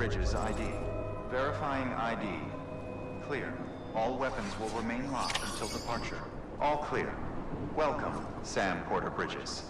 Bridges ID. Verifying ID. Clear. All weapons will remain locked until departure. All clear. Welcome, Sam Porter Bridges.